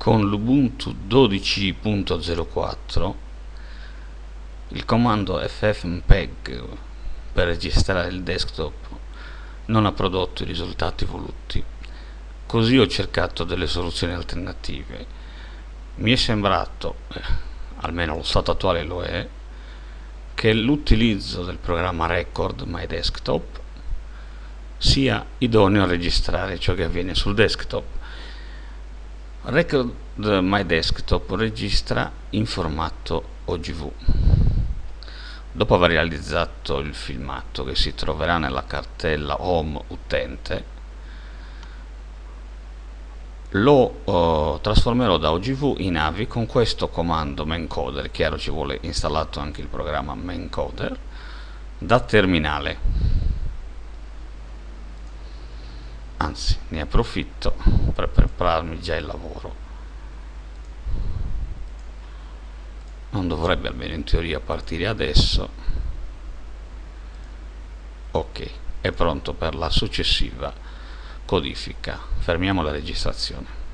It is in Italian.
con l'Ubuntu 12.04 il comando ffmpeg per registrare il desktop non ha prodotto i risultati voluti. Così ho cercato delle soluzioni alternative. Mi è sembrato eh, almeno lo stato attuale lo è che l'utilizzo del programma record my desktop sia idoneo a registrare ciò che avviene sul desktop Record My Desktop registra in formato OGV. Dopo aver realizzato il filmato che si troverà nella cartella Home Utente, lo uh, trasformerò da OGV in AVI con questo comando maincoder, chiaro ci vuole installato anche il programma maincoder, da terminale. Anzi ne approfitto per prepararmi già il lavoro. Non dovrebbe almeno in teoria partire adesso. Ok è pronto per la successiva codifica. Fermiamo la registrazione